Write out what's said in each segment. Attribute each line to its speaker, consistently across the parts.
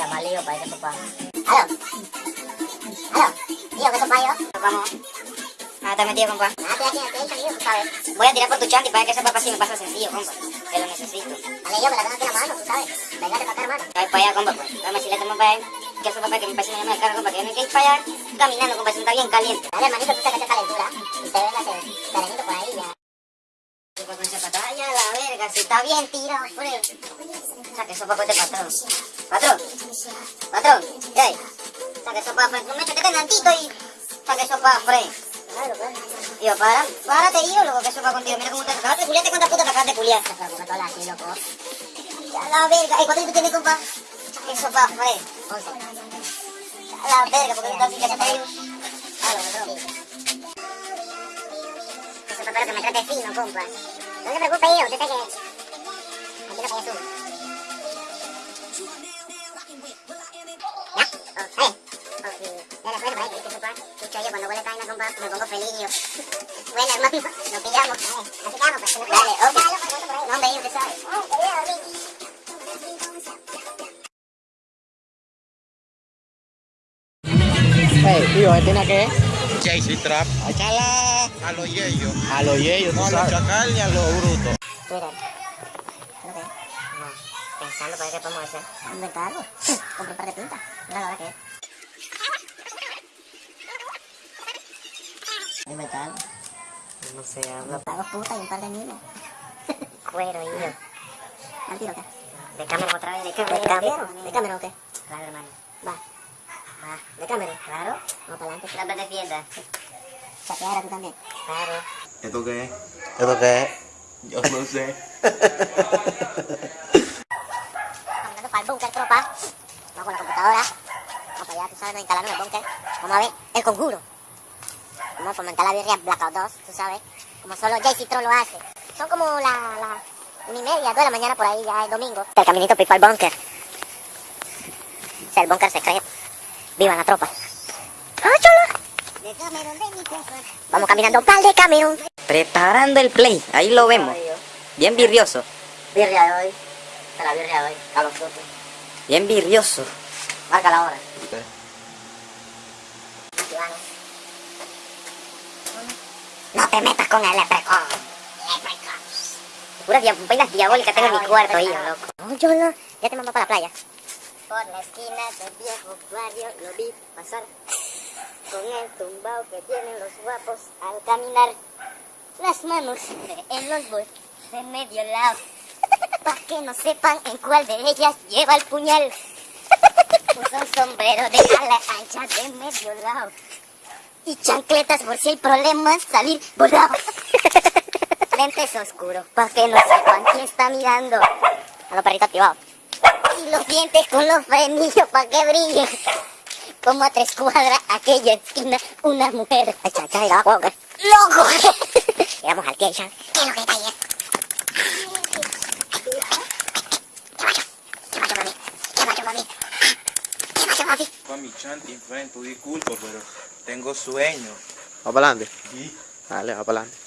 Speaker 1: Para ese papá. ¿Aló? ¿Aló? Tío, ¿qué sopa yo? Vamos. Ah, está metido, compa. Ah, estoy aquí, estoy lío, tú sabes. Voy a tirar por tu chanti para que ese papá sí me pasa sencillo, compa. Que lo necesito. Vale, yo me la tengo aquí en la mano, tú sabes. Venga, te toca, hermano. Voy para allá, compa, pues. Dame si le tomo para él. Que ese papá que mi país me llama el carro, compa, que yo me ir para allá caminando, compa, si está bien caliente. Dale, hermanito, tú sacas esa calentura y te vengas serenito por ahí ya. Tipo con ese patalla, la verga, si está bien tirado, frío. Saque eso para este patrón. Patrón, patrón, hey. Saque eso para frente. No me eches tantito y saque eso para frente. Claro, claro. Para, párate, yo, loco, que eso va contigo. Mira cómo te acabas de culiar, ¿cuántas putas te acabas de culiar? Porque todas aquí, loco. Ya la verga. Ey, ¿cuánto tú tienes, compa? Eso para frente. Ya la verga, porque que se te. Claro, bro. Eso espero que me trate fino, compa. No se preocupe, yo, usted sabe que... Aquí lo que yo subo. Escucho yo, cuando huele vaina, compa, me pongo feliz yo. Bueno, hermano, nos pillamos. Eh, pues. Dale, ok. No, hombre, usted sabe. Dormir.
Speaker 2: Hey, tío, ¿este tiene qué?
Speaker 3: JC Trap
Speaker 2: Échala
Speaker 3: a los yeyos.
Speaker 2: a los yeyos,
Speaker 3: No a los
Speaker 2: sabes.
Speaker 3: chacal ni a los brutos.
Speaker 1: Twitter. ¿No. Pensando para qué podemos hacer. Inventar algo. Comprar un par de pintas. Mira la hora que es. Inventar algo.
Speaker 2: No sé, habla.
Speaker 1: Pagos putas y un par de niños. Cuero, hijo. ¿Al tiro qué? De cámara otra vez, de cámara. ¿De cámara? ¿De cámara o qué? Claro, hermano. Va. Va. ¿De cámara? Claro. Vamos para adelante. La te defienda. Chapeara tú también. Claro.
Speaker 3: ¿Esto qué es?
Speaker 2: ¿Esto qué es?
Speaker 3: Yo no sé.
Speaker 1: Andando para el búnker, tropa. Vamos con la computadora. Vamos para allá, tú sabes, nos instalamos en el búnker. Vamos a ver el conjuro. Vamos a fomentar la birria Blackout 2, tú sabes. Como solo JC Troll lo hace. Son como la, la una y media, dos de la mañana por ahí, ya es domingo. El caminito para el búnker. O sea, el búnker secreto. Viva la tropa. ¡Áchala! Vamos caminando para el de Cameron.
Speaker 4: Preparando el play, ahí lo vemos. Bien virrioso,
Speaker 1: Birria de hoy. La birria de hoy. Carlos Frutti.
Speaker 4: bien virrioso.
Speaker 1: Marca la hora. No te metas con el leprechaun. Puras dia- vainas diabólicas tengo en mi cuarto, hijo, loco. No, yo no. Ya te mando para la playa. Por la esquina del viejo barrio lo vi pasar. Con el tumbao que tienen los guapos al caminar. Las manos en los bolsos de medio lado. Pa' que no sepan en cuál de ellas lleva el puñal. Usa un sombrero de ala ancha de medio lado. Y chancletas por si hay problemas salir volado. Lentes oscuros, pa' que no sepan quién está mirando. A los perritos activados. Y los dientes con los frenillos pa' que brillen. Como a tres cuadras, aquella esquina, una mujer. ¡Loco! Llegamos al. ¿Qué es lo que está ahí? ¿Qué macho, mami? ¿Qué macho, mami? ¿Qué macho, mami?
Speaker 3: Con mi chanti, tu disculpa, pero tengo sueño.
Speaker 2: ¿Va para adelante?
Speaker 3: Sí.
Speaker 2: Dale, va para adelante.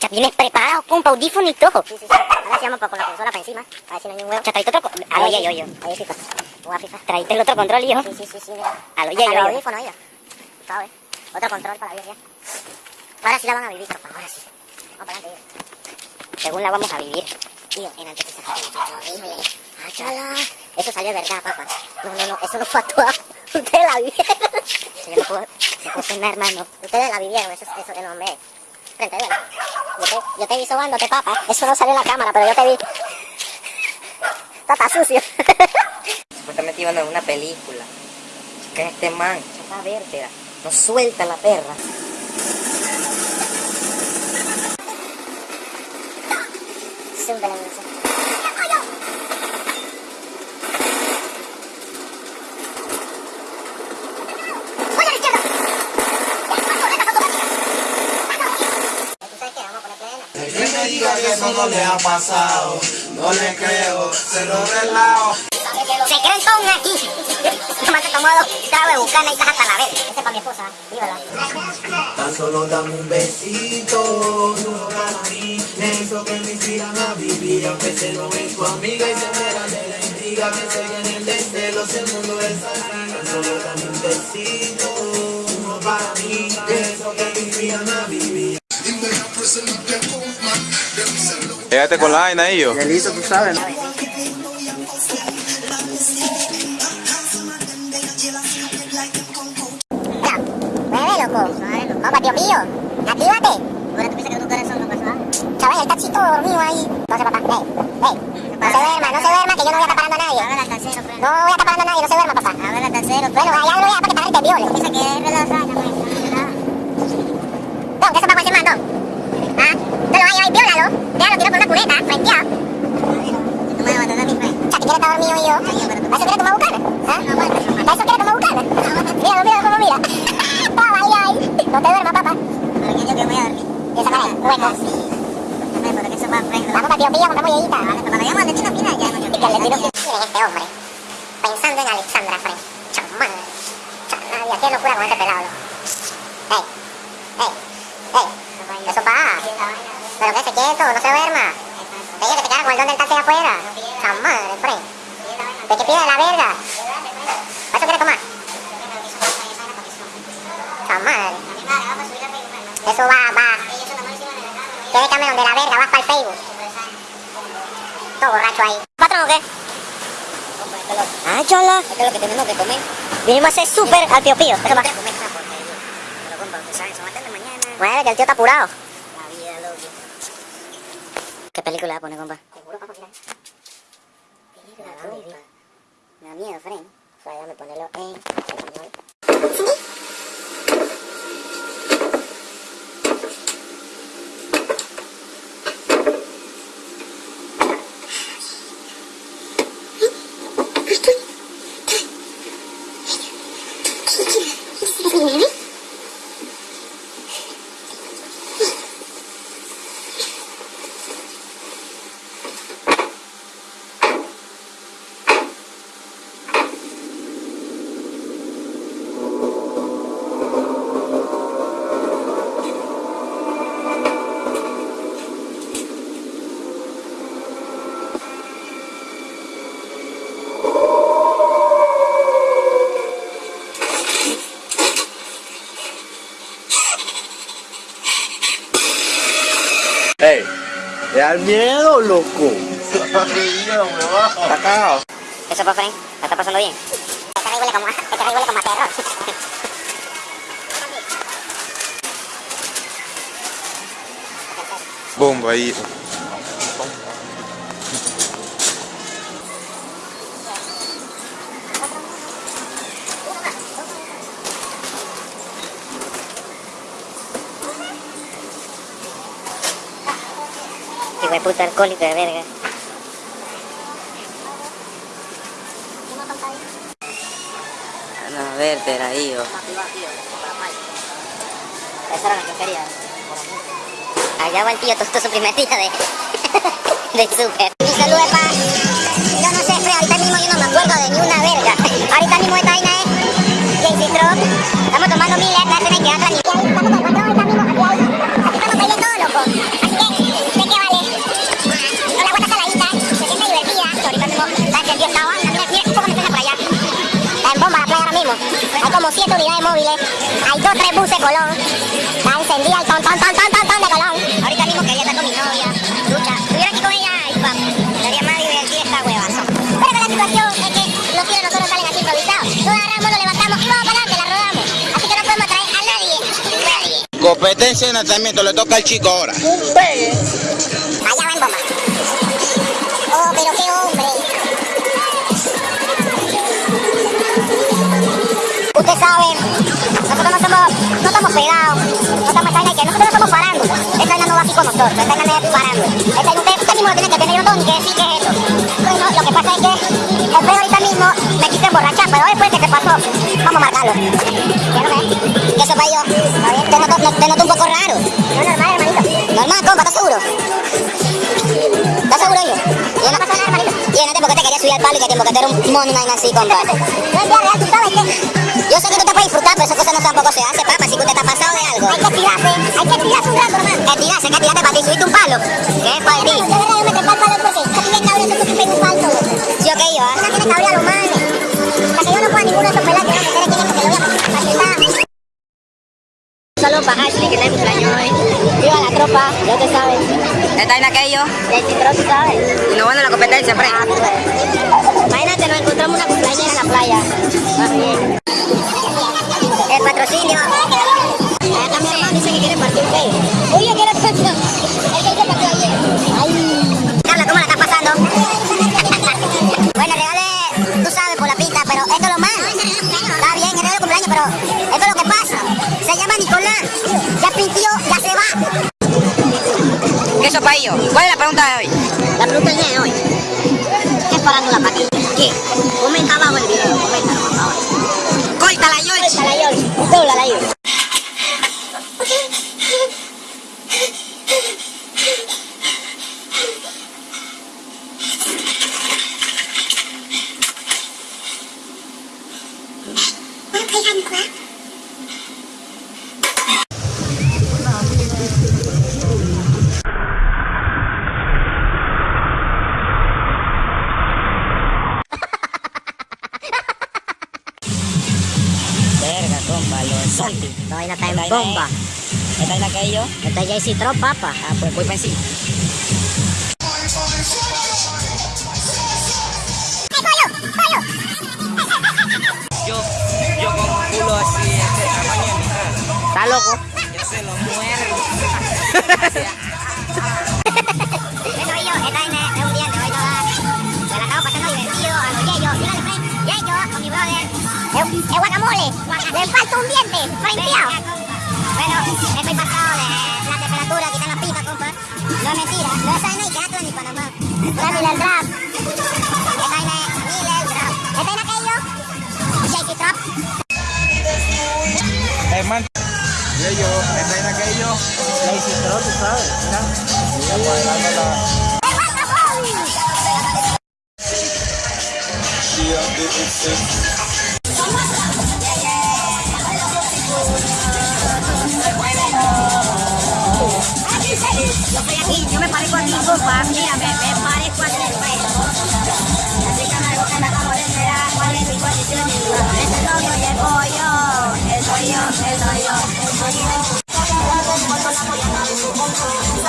Speaker 1: Ya vienes preparado con audífono y todo. Sí, sí, sí. Ahora se llama con la consola para encima. A ver si no hay un huevo. Otro control. A lo yo, yo. Ahí FIFA. Juega FIFA. Traíste el otro control, hijo. Sí, sí, sí, sí. A lo yo, yo. audífono. ¿Sabes? Otro control para la birria. Ahora sí la van a vivir, tropa. Ahora sí. Vamos para adelante, tío. Según la vamos a vivir. Tío, en antes horrible. Achala. Eso salió de verdad, papá. No, no, no. Eso no fue actuado. Ustedes la vivieron. Yo no puedo, se puede cenar, hermano. Ustedes la vivieron. Eso, eso es el hombre. Frente, ¿verdad? Yo te, yo te vi sobándote, papá. Eso no salió en la cámara, pero yo te vi. Está, está sucio.
Speaker 4: Supuestamente iban a ver una película. Chica, este man, chapa vértebra. No suelta la perra
Speaker 1: de la luz.
Speaker 3: Que me eso no le ha pasado. No le creo, se lo relajo.
Speaker 1: Se creen con aquí. Tómate tomado, trago de bucana y estás hasta la vez. Ese es para mi esposa, vívela.
Speaker 3: Tan solo dame un besito, no para mí. Pienso que me inspiran a vivir Aunque se lo ven tu amiga y se entera de la intriga Que se viene el descelo si el mundo es así Tan solo dame un besito Uno para mí Pienso que me inspiran a vivir
Speaker 2: Quédate con la vaina ahí yo.
Speaker 5: Delito, tú sabes, ¿no?
Speaker 1: Mueve, loco. Compa, tío mío, actívate. Ahora tú piensas que tu corazón no pasó Chaval, el tachito dormido ahí. No sé, papá. Ey, ey. No se duerma, no se duerma, que yo no voy a estar parando a nadie. A ver, hasta cero, No voy a estar parando a nadie, no se duerma, papá. A ver, hasta cero. Bueno, allá lo voy a para que te te viole. Piensa que es relajada, pues. Don, ¿qué se pasa ese man, don? ¿Ah? Tú lo vas a llevar y viólalo. Déjalo tirado por una cuneta, frenteado. Tú me vas a matar a mi fe. O sea, ¿tú quieres estar dormido y yo? ¿A eso quieres tomar bucana? ¿Ah? ¿A eso quieres tomar bucana? Míralo, míralo cómo mira. Papá, ay, ay. No te duermas, papá. Pero que yo que voy a dormir. Y esa cara, hueco. Pero que eso va a Vamos para Pío, compramos yeyita. Vale, pero ya hemos hecho una fila ya. Y que le tiro Miren este hombre. Pensando en Alexandra Frey. Chamán. Nadie hacía locura con este pelado. Ey. Ey. Ey. Eso pa. Pero que se quieto, no se duerma. Ella que te queda con el don del taxi afuera. Chamán, Frey. ¿De qué pide la verga? ¿Para eso quieres tomar? Chamán. Eso va, va. Tiene cambio donde la verga, vas para el Facebook. Todo borracho ahí. ¿Patrón o qué?
Speaker 4: Ah, chola.
Speaker 1: Esto es lo que tenemos que comer.
Speaker 4: Vinimos a hacer súper al tío Pío. Eso va. Bueno, que el tío está apurado.
Speaker 1: La vida, loco.
Speaker 4: ¿Qué película va a poner, compa?
Speaker 1: Seguro, papá, mira. Me da miedo, Fren. O sea, déjame ponerlo en español.
Speaker 5: Da miedo, loco.
Speaker 1: ¿Eso pa' Fren? ¿La está pasando bien? Este rey huele como, este rey huele como a terror.
Speaker 2: Bomba ahí.
Speaker 1: Hijo de puta alcohólico de verga.
Speaker 4: A ver, yo.
Speaker 1: Esa era la que quería. Allá va el tío tostó su primer día de, de súper. Un saludo pa... Yo no sé, fe, ahorita mismo yo no me acuerdo de ni una verga. Ahorita mismo esta vaina es JC Trop. Estamos tomando mil como siete unidades móviles. Hay dos, tres buses Colón. Está encendida el ton, ton, ton, ton, ton, ton de Colón. Ahorita mismo quería estar con mi novia. Lucha. Estuviera aquí con ella y pa. Sería más divertida esta huevazo. Pero que la situación es que los tiros nosotros salen así improvisados. Nos agarramos, nos levantamos y vamos para adelante, la rodamos. Así que no podemos traer a nadie. Nadie.
Speaker 6: Competencia de nacimiento le toca al chico ahora.
Speaker 1: Va Usted sabe, nosotros no somos, no estamos pegados, no estamos que nosotros no somos. Esta vaina no va así con nosotros, no es. Esta vaina usted, usted mismo lo tiene que tener, yo no tengo ni que decir qué es eso. Bueno, lo que pasa es que el pedo ahorita mismo me quise emborrachar, pero después que se pasó, vamos a marcarlo. ¿Quiero ver? ¿Qué eso para yo? Te noto, te noto un poco raro. No, normal, hermanito. Normal, compa, ¿estás seguro? ¿Estás seguro, hijo? Y no pasa nada, hermanito. Y no te porque te quería subir al palo y que que te era un mono así, compa. No es real, tú sabes que... Yo sé que tú estás para disfrutar
Speaker 7: está, pero esas cosas no tampoco se hace, papá, si que usted está pasado de algo. Hay que tirarse, hay que tirarse un rato, hermano. Que tirarse, que tirarse para ti, subiste un palo. ¿Qué es para ti? De verdad, yo me trepé al palo porque yo tiene cabrio, yo tengo un falso. ¿Sí o qué yo? No tiene cabrio a los manes. Hasta que yo no pueda ninguno de esos pelados, yo no me enteré quién es porque lo voy a machetar. Solo para Ashley, que está en cumpleaños hoy. Viva la tropa, ya te sabes.
Speaker 4: Esta es aquello.
Speaker 7: Y el citro, tú sabes.
Speaker 4: Y lo bueno de la competencia, Frey.
Speaker 7: Ah, pues. Imagínate, nos encontramos una cumpleañera en la playa. Más bien. Patrocinio. Acá mi hermano dice que quiere partir gay. Oye, ¿qué era esto? El que se partió ayer. Ay. Carla, ¿cómo la estás pasando? bueno, regale, tú sabes, por la pinta, pero esto es lo malo. Está bien, el regalo cumpleaños, pero esto es lo que pasa. Se llama Nicolás. Ya pintió, ya se va.
Speaker 4: ¿Qué eso para ello? ¿Cuál es la pregunta de hoy?
Speaker 7: La pregunta del día de hoy. ¿Qué es farándula para ti? ¿Qué? Comenta abajo el video.
Speaker 4: Córtala, George.
Speaker 7: Dale, George. Dóblala ahí.
Speaker 4: Verga,
Speaker 7: bomba.
Speaker 4: es- Esta es la aquello.
Speaker 7: Esta es JC Trop, papa.
Speaker 4: Ah, pues voy para encima. Yo, yo con un culo así, este tamaño de mi cara.
Speaker 7: ¿Está loco? Yeah,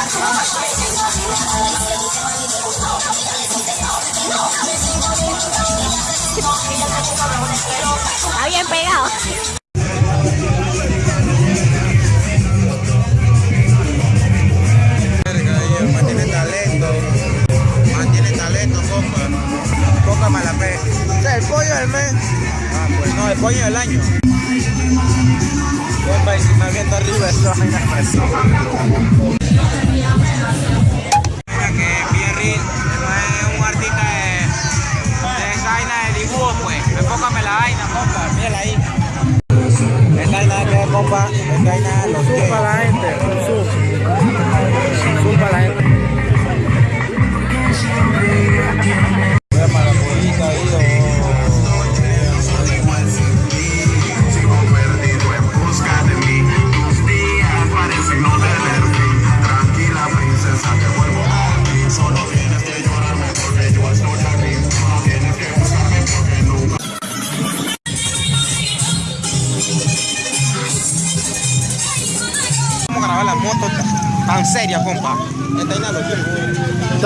Speaker 7: Está bien pegado.
Speaker 1: Mantiene talento. Mantiene talento, compa. Poca mala fe.
Speaker 2: el pollo del mes.
Speaker 1: Ah, pues no, el pollo del año.
Speaker 2: Y si me arriba, eso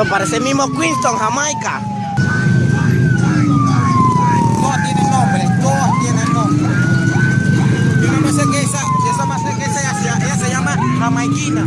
Speaker 2: parece el mismo Queenstown, Jamaica.
Speaker 1: Todas tienen nombre, todas tienen nombre. Yo no sé que esa, sé que esa, ella se llama jamaiquina.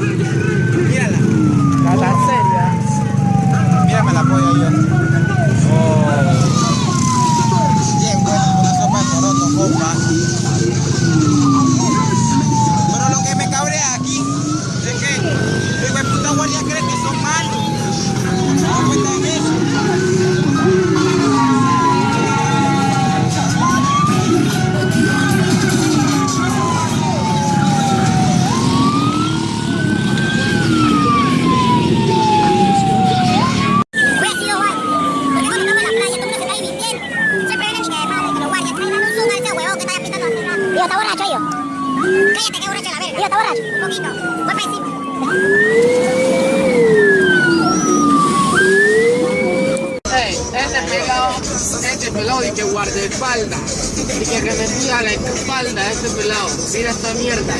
Speaker 5: Mira esta mierda.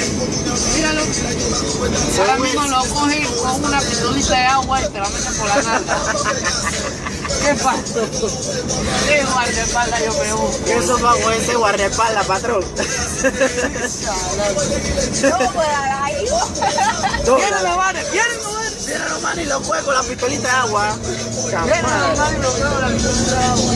Speaker 5: Míralo. Ahora mismo lo coge con una pistolita de agua y te la mete por la nalga. ¿Qué pasó? ¿Qué guardaespaldas yo me busco?
Speaker 3: Eso va con ese guardaespaldas, patrón.
Speaker 5: Viene la madre, viene la madre.
Speaker 3: Mira hermano y lo fue con la pistolita de agua.
Speaker 5: Y lo veo la pistolita de agua.